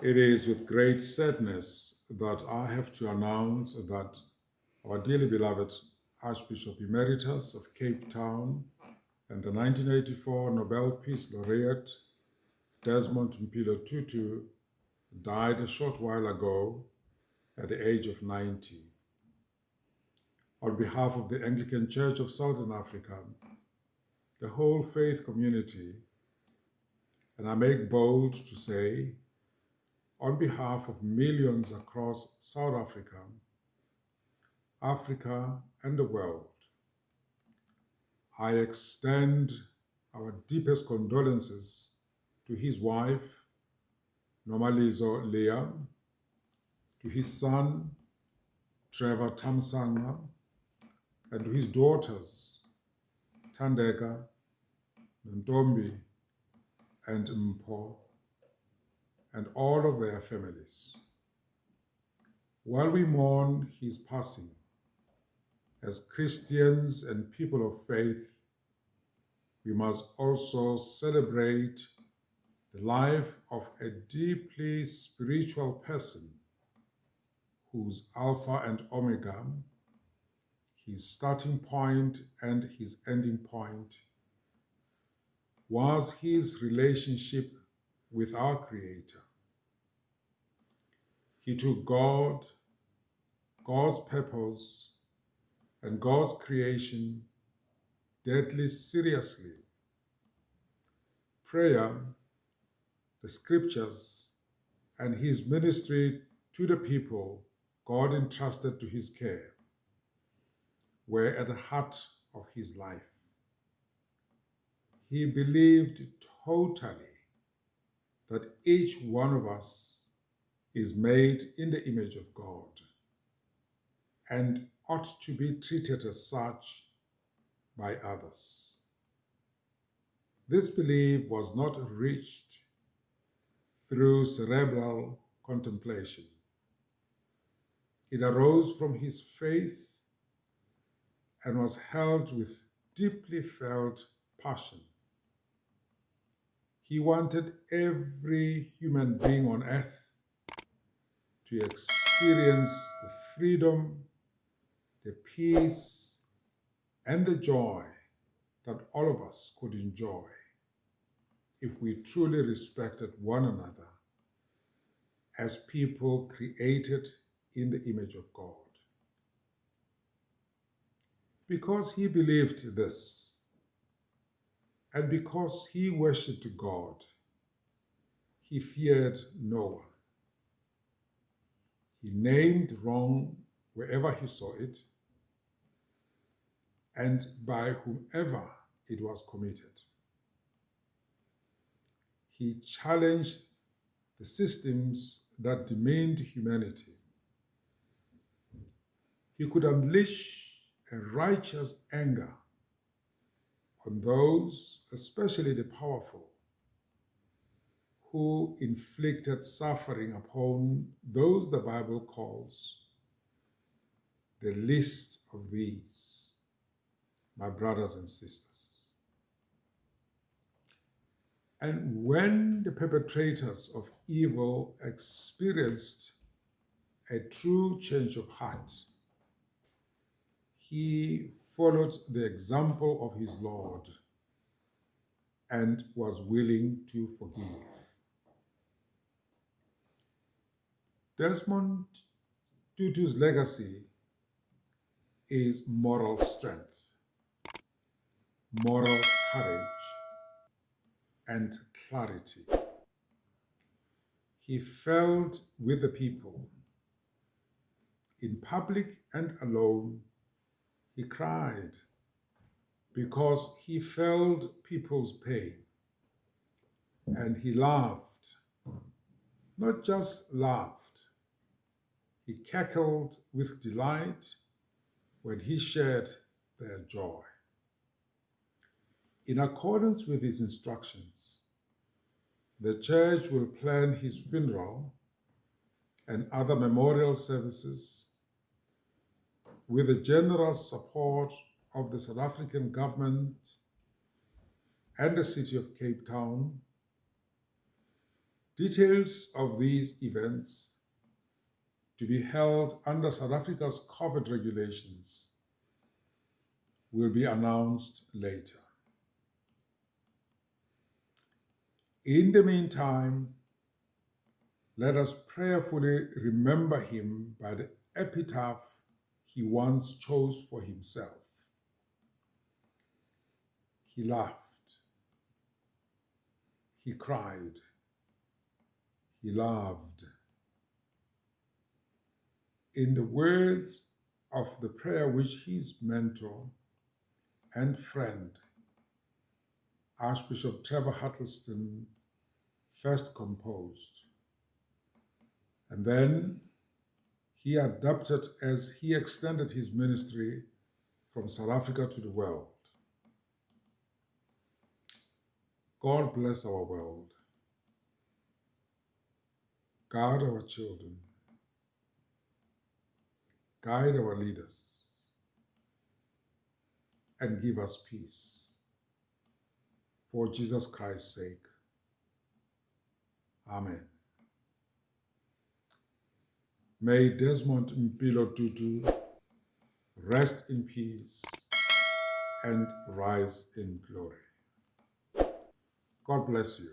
It is with great sadness that I have to announce that our dearly beloved Archbishop Emeritus of Cape Town and the 1984 Nobel Peace Laureate Desmond Mpilo Tutu died a short while ago at the age of 90. On behalf of the Anglican Church of Southern Africa, the whole faith community, and I make bold to say on behalf of millions across South Africa, Africa, and the world, I extend our deepest condolences to his wife, Nomalizo Leah, to his son, Trevor Thamsanqa, and to his daughters, Thandeka, Nontombi, and Mpho, and all of their families. While we mourn his passing, as Christians and people of faith, we must also celebrate the life of a deeply spiritual person whose Alpha and Omega, his starting point and his ending point, was his relationship with our Creator. He took God, God's purpose, and God's creation deadly seriously. Prayer, the scriptures, and his ministry to the people God entrusted to his care were at the heart of his life. He believed totally that each one of us is made in the image of God and ought to be treated as such by others. This belief was not reached through cerebral contemplation. It arose from his faith and was held with deeply felt passion. He wanted every human being on earth to experience the freedom, the peace, and the joy that all of us could enjoy if we truly respected one another as people created in the image of God. Because he believed this, and because he worshipped God, he feared no one. He named wrong wherever he saw it, and by whomever it was committed. He challenged the systems that demeaned humanity. He could unleash a righteous anger on those, especially the powerful, who inflicted suffering upon those the Bible calls the least of these, my brothers and sisters. And when the perpetrators of evil experienced a true change of heart, he followed the example of his Lord and was willing to forgive. Desmond Tutu's legacy is moral strength, moral courage, and clarity. He felt with the people in public and alone he cried because he felt people's pain. And he laughed, not just laughed, he cackled with delight when he shared their joy. In accordance with his instructions, the church will plan his funeral and other memorial services with the generous support of the South African government and the city of Cape Town, Details of these events to be held under South Africa's COVID regulations will be announced later. In the meantime, let us prayerfully remember him by the epitaph he once chose for himself. He laughed. He cried. He loved. In the words of the prayer which his mentor and friend, Archbishop Trevor Huddleston, first composed. And then he adapted as he extended his ministry from South Africa to the world. God bless our world. Guard our children. Guide our leaders. And give us peace. For Jesus Christ's sake. Amen. May Desmond Mpilo Tutu rest in peace and rise in glory. God bless you.